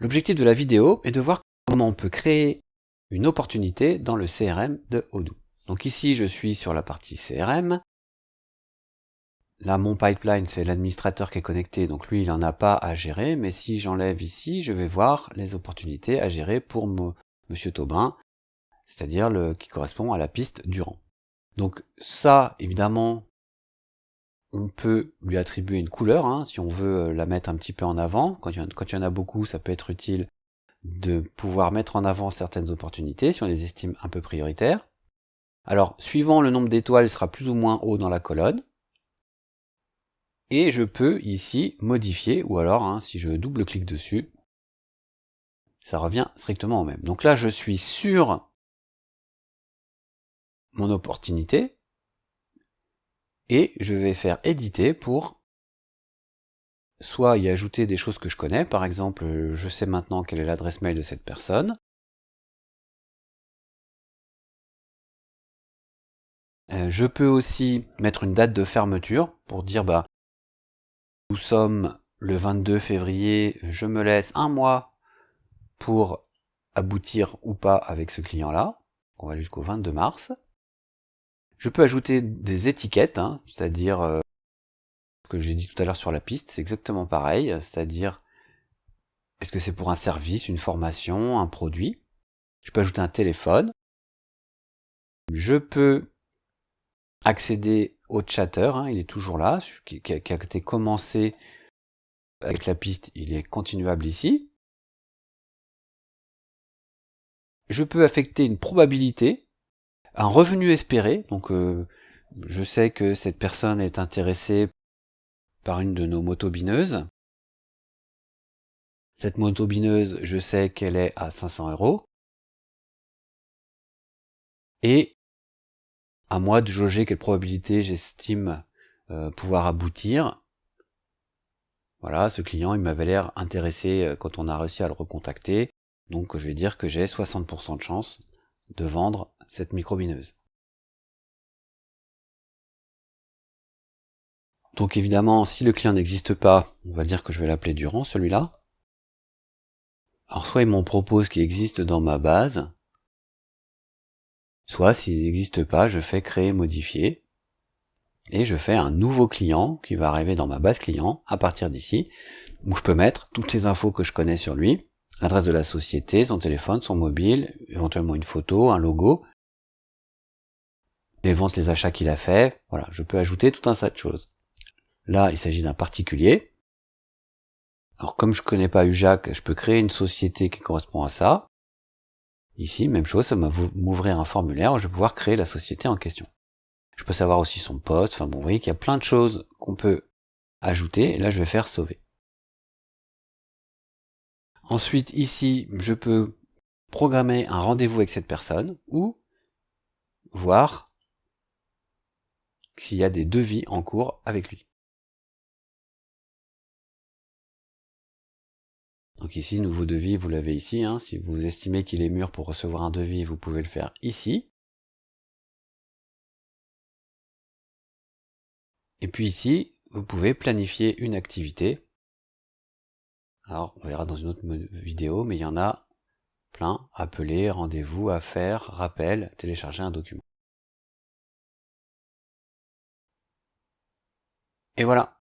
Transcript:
L'objectif de la vidéo est de voir comment on peut créer une opportunité dans le CRM de Odoo. Donc ici, je suis sur la partie CRM. Là, mon pipeline, c'est l'administrateur qui est connecté, donc lui, il n'en a pas à gérer. Mais si j'enlève ici, je vais voir les opportunités à gérer pour Monsieur Taubin, c'est-à-dire qui correspond à la piste Durand. Donc ça, évidemment, on peut lui attribuer une couleur, hein, si on veut euh, la mettre un petit peu en avant. Quand il, y en, a beaucoup, ça peut être utile de pouvoir mettre en avant certaines opportunités, si on les estime un peu prioritaires. Alors, suivant le nombre d'étoiles, il sera plus ou moins haut dans la colonne. Et je peux ici modifier, ou alors, hein, si je double-clique dessus, ça revient strictement au même. Donc là, je suis sur mon opportunité, et je vais faire éditer pour soit y ajouter des choses que je connais, par exemple je sais maintenant quelle est l'adresse mail de cette personne, euh, je peux aussi mettre une date de fermeture pour dire bah nous sommes le 22 février, je me laisse un mois pour aboutir ou pas avec ce client là, on va jusqu'au 22 mars. Je peux ajouter des étiquettes, hein, c'est-à-dire euh, ce que j'ai dit tout à l'heure sur la piste, c'est exactement pareil, c'est-à-dire est-ce que c'est pour un service, une formation, un produit? Je peux ajouter un téléphone. Je peux accéder au chatter, hein, il est toujours là, qui, qui a été commencé avec la piste, il est continuable ici. Je peux affecter une probabilité, un revenu espéré, donc euh, je sais que cette personne est intéressée par une de nos motobineuses. Cette motobineuse, je sais qu'elle est à 500 euros. Et à moi de jauger quelle probabilité j'estime euh, pouvoir aboutir. Voilà, ce client, il m'avait l'air intéressé euh, quand on a réussi à le recontacter. Donc je vais dire que j'ai 60% de chance de vendre cette microbineuse. Donc évidemment, si le client n'existe pas, on va dire que je vais l'appeler Durand, celui-là. Alors soit il m'en propose qu'il existe dans ma base, soit s'il n'existe pas, je fais créer modifier, et je fais un nouveau client qui va arriver dans ma base client à partir d'ici, où je peux mettre toutes les infos que je connais sur lui, l'adresse de la société, son téléphone, son mobile, éventuellement une photo, un logo, les ventes, les achats qu'il a fait. Voilà, je peux ajouter tout un tas de choses. Là, il s'agit d'un particulier. Alors comme je connais pas UJAC, je peux créer une société qui correspond à ça. Ici, même chose, ça va m'ouvrir un formulaire où je vais pouvoir créer la société en question. Je peux savoir aussi son poste, enfin bon, vous voyez qu'il y a plein de choses qu'on peut ajouter, et là je vais faire sauver. Ensuite, ici, je peux programmer un rendez-vous avec cette personne, ou voir s'il y a des devis en cours avec lui. Donc ici, nouveau devis, vous l'avez ici. Hein. Si vous estimez qu'il est mûr pour recevoir un devis, vous pouvez le faire ici. Et puis ici, vous pouvez planifier une activité. Alors, on verra dans une autre vidéo, mais il y en a plein. Appeler, rendez-vous, affaires, rappel, télécharger un document. Et voilà,